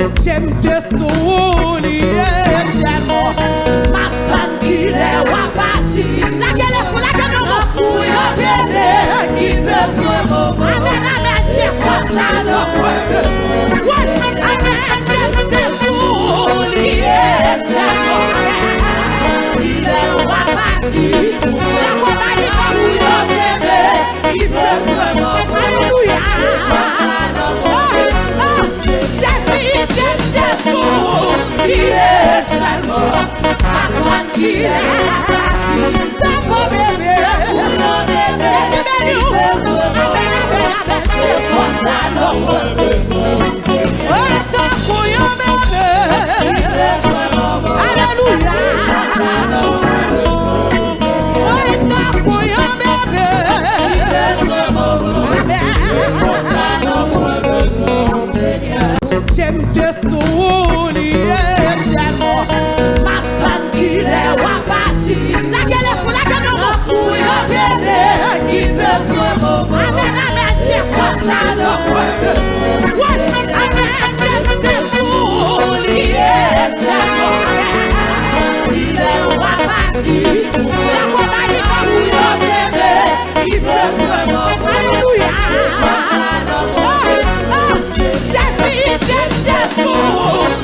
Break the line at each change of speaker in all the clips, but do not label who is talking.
Jem se sou
tranquille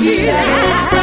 jem